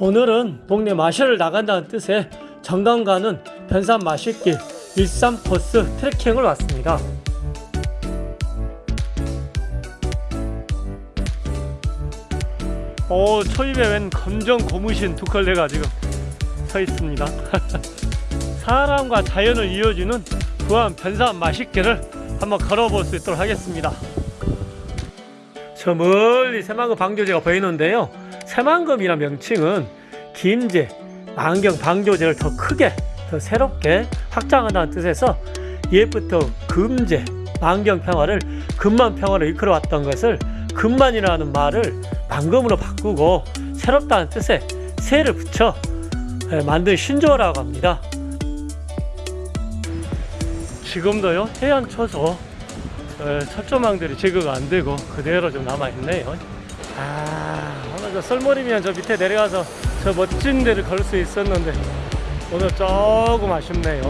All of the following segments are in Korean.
오늘은 동네 마실을 나간다는 뜻의 정강 가는 변산 마실길 일산 코스 트레킹을 왔습니다. 오 초입에 웬 검정 고무신 두 컬레가 지금 서 있습니다. 사람과 자연을 이어주는 부안 변산 마실길을 한번 걸어볼 수 있도록 하겠습니다. 저 멀리 새만금 방조제가 보이는데요. 새만금이란 명칭은 김제, 만경 방조제를 더 크게, 더 새롭게 확장한다는 뜻에서 옛부터 금제, 만경 평화를 금만 평화로 이끌어왔던 것을 금만이라는 말을 만금으로 바꾸고 새롭다는 뜻에 새를 붙여 예, 만든 신조어라고 합니다. 지금도요 해안 초소 에, 철조망들이 제거가 안 되고 그대로 좀 남아 있네요. 아 저 썰머리면 저 밑에 내려가서 저 멋진 데를 걸 수 있었는데 오늘 조금 아쉽네요.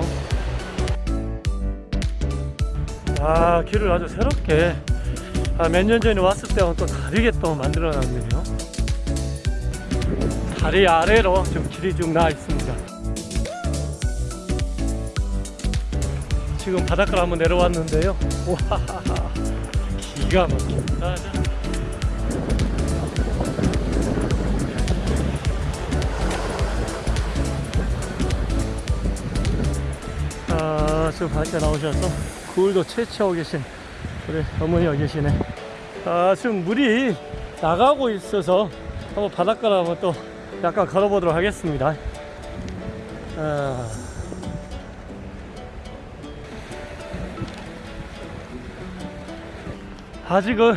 아 길을 아주 새롭게 아, 몇 년 전에 왔을 때와는 또 다르게 또 만들어 놨네요. 다리 아래로 좀 길이 쭉 나와 있습니다. 지금 바닷가로 한번 내려왔는데요. 와, 기가 막힙니다. 아, 지금 바닷가 나오셔서 굴도 채취하고 계신 우리 어머니가 계시네. 아, 지금 물이 나가고 있어서 한번 바닷가로 한번 또 약간 걸어보도록 하겠습니다. 아. 아직은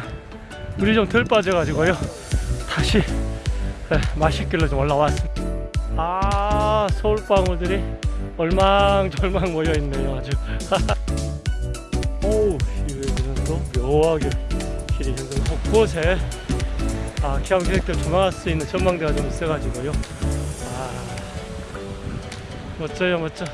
물이 좀 덜 빠져가지고요. 다시 에, 마실길로 좀 올라왔습니다. 아, 서울방울들이 얼망절망 모여 있네요. 아주. 오우, 또 묘하게 길이 현금 곳곳에 아, 기암객들 조망할 수 있는 전망대가 좀 있어가지고요. 아, 멋져요, 멋져.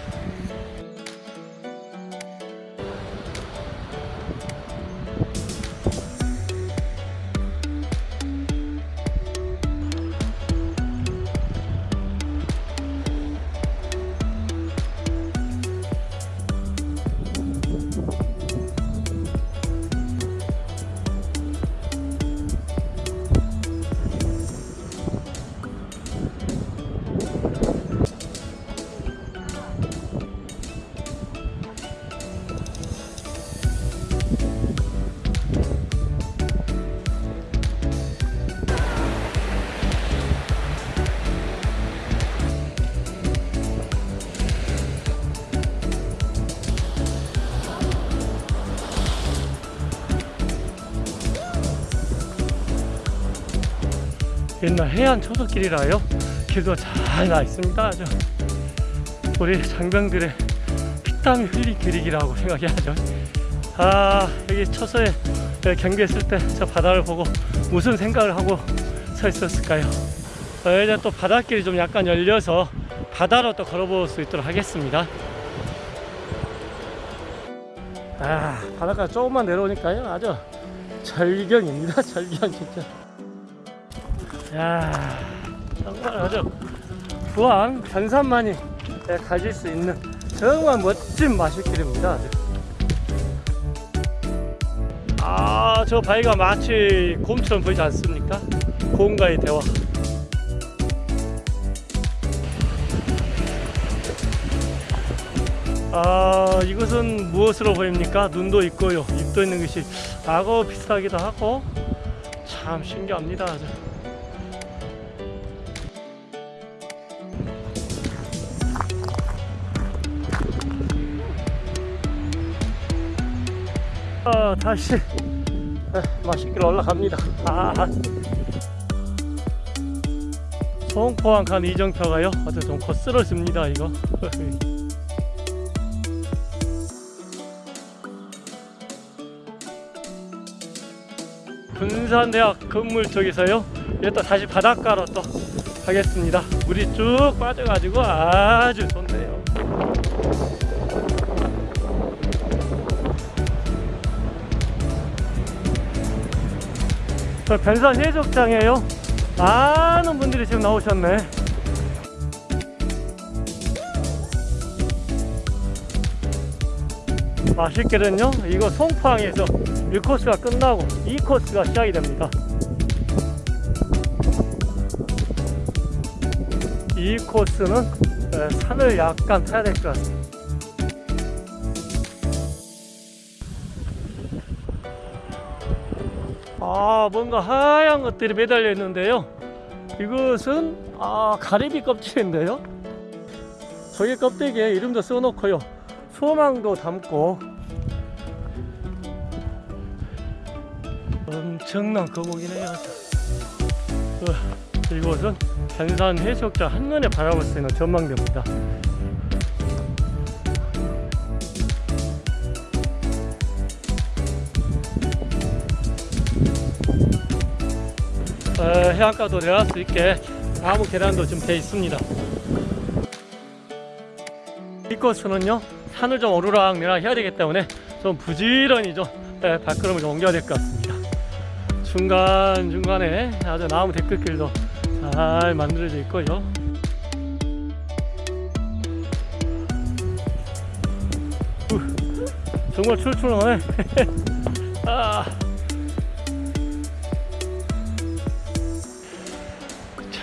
옛날 해안 초석길이라요. 길도 잘 나 있습니다. 아주 우리 장병들의 피땀이 흘린 길이라고 생각해야죠. 아 여기 초서에 경비했을 때 저 바다를 보고 무슨 생각을 하고 서 있었을까요? 어, 이제 또 바닷길이 좀 약간 열려서 바다로 또 걸어볼 수 있도록 하겠습니다. 아 바닷가 조금만 내려오니까요 아주 절경입니다 절경 진짜 야 정말 아주 부안 변산만이 가질 수 있는 정말 멋진 마실길입니다 아주. 아, 저 바위가 마치 곰처럼 보이지 않습니까? 곰과의 대화. 아, 이것은 무엇으로 보입니까? 눈도 있고요. 입도 있는 것이 악어 비슷하기도 하고 참 신기합니다. 아, 다시 에, 맛있게 올라갑니다. 아. 송포항 간 이정표가요. 어제 좀 거스러집니다 이거. 군산대학 건물 쪽에서요. 또 다시 바닷가로 또 가겠습니다. 물이 쭉 빠져가지고 아주 좋네요. 저 변산 해적장에요? 많은 분들이 지금 나오셨네. 맛있게는요 이거 송파항에서 1코스가 끝나고 2코스가 시작이 됩니다. 2코스는 산을 약간 타야 될 것 같습니다. 아 뭔가 하얀 것들이 매달려 있는데요. 이것은 아 가리비 껍질인데요. 저기 껍데기에 이름도 써놓고요. 소망도 담고. 엄청난 거북이네요. 어, 이곳은 단산 해수욕장 한눈에 바라볼 수 있는 전망대입니다 해안가도 내려갈 수 있게 나무 계단도 좀 돼 있습니다. 이 코스는요 산을 좀 오르락 내리락 해야 되기 때문에 좀 부지런히 좀 예, 발걸음을 좀 옮겨야 될 것 같습니다. 중간중간에 아주 나무 데크길도 잘 만들어져 있고요. 후, 정말 출출하네. 아.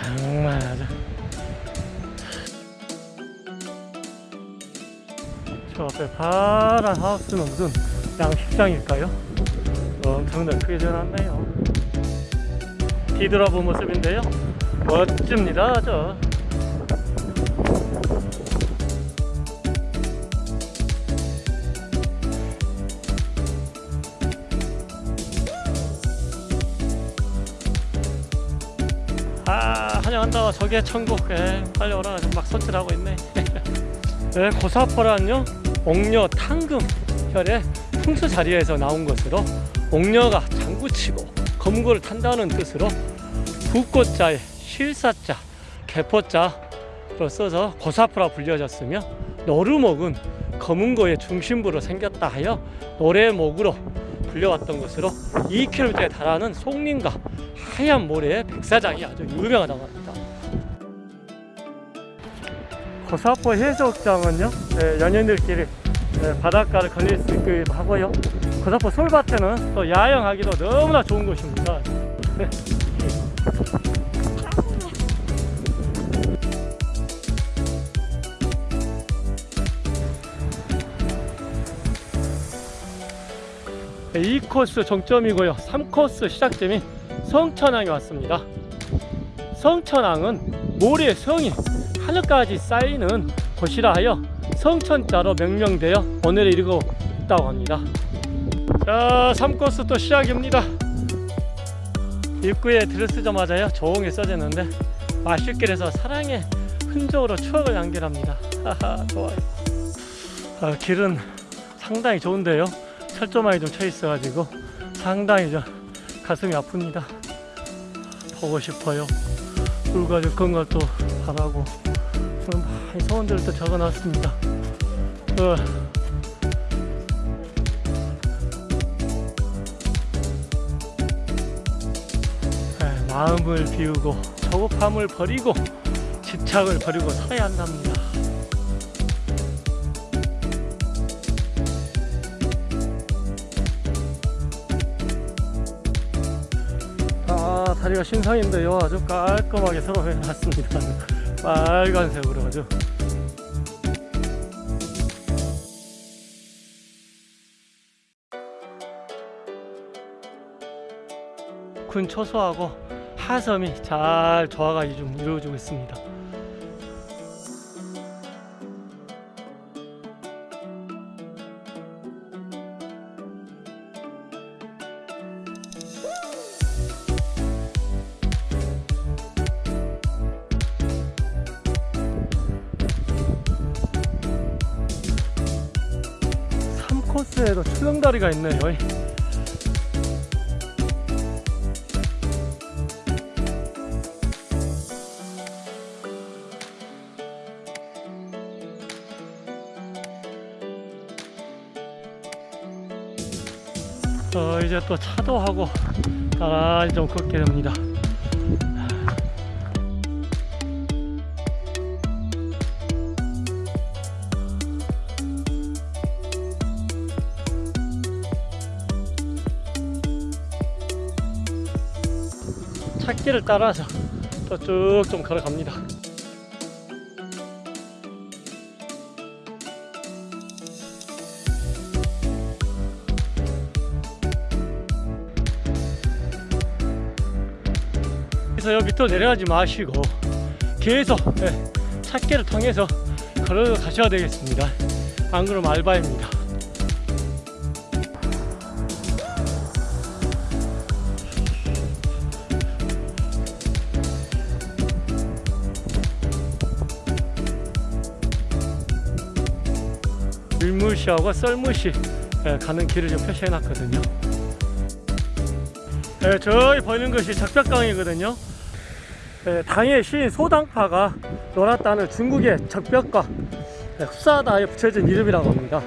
정말. 저 앞에 파란 하우스는 무슨 양식장일까요? 엄청나게 크게 지어놨네요. 뒤돌아본 모습인데요. 멋집니다 저 한다 저게 천국. 에 빨리 오라 막 손질하고 있네. 네, 고사포란요 옥녀 탕금 혈의 풍수 자리에서 나온 것으로 옥녀가 장구치고 검거를 탄다는 뜻으로 북꽃자에 실사자 개포자로 써서 고사포라 불려졌으며 노루목은 검은고의 중심부로 생겼다 하여 노래목으로 불려왔던 것으로 2km에 달하는 송림과 하얀 모래의 백사장이 아주 유명하다고 합니다. 고사포 해수욕장은요 네, 연인들끼리 네, 바닷가를 걸릴 수 있기도 하고요. 고사포 솔밭에는 또 야영하기도 너무나 좋은 곳입니다. 네. 네, 2코스 정점이고요. 3코스 시작점이 성천항에 왔습니다. 성천항은 모래의 성이 하늘까지 쌓이는 곳이라 하여 성천자로 명명되어 오늘에 이르고 있다고 합니다. 자 3코스 또 시작입니다. 입구에 들어서자마자요 조용히 써졌는데 마실길에서 사랑의 흔적으로 추억을 남겨랍니다. 하하 좋아요. 아, 길은 상당히 좋은데요. 철조망이 좀 쳐 있어 가지고 상당히 좀 가슴이 아픕니다. 보고 싶어요. 불가족 건강도 바라고 많이 소원들을 또 적어놨습니다. 어. 네, 마음을 비우고 조급함을 버리고 집착을 버리고 살아야 한답니다. 아 다리가 신상인데요. 아주 깔끔하게 새로 해놨습니다 빨간색으로 아주 군 초소하고 하섬이 잘 조화가 좀 이루어지고 있습니다 삼코스에도 출렁다리가 있네요 어, 이제 또 차도 하고 나란히 좀 걷게 됩니다. 찾기를 따라서 또 쭉 좀 걸어갑니다. 그래서 밑으로 내려가지 마시고 계속 예, 찾기를 통해서 걸어 가셔야 되겠습니다. 안 그러면 알바입니다. 밀무시하고 썰무시 예, 가는 길을 좀 표시해 놨거든요. 예, 저기 보이는 것이 적벽강이거든요. 예, 당의 시인 소당파가 놀았다는 중국의 적벽강 예, 흡사하다에 붙여진 이름이라고 합니다.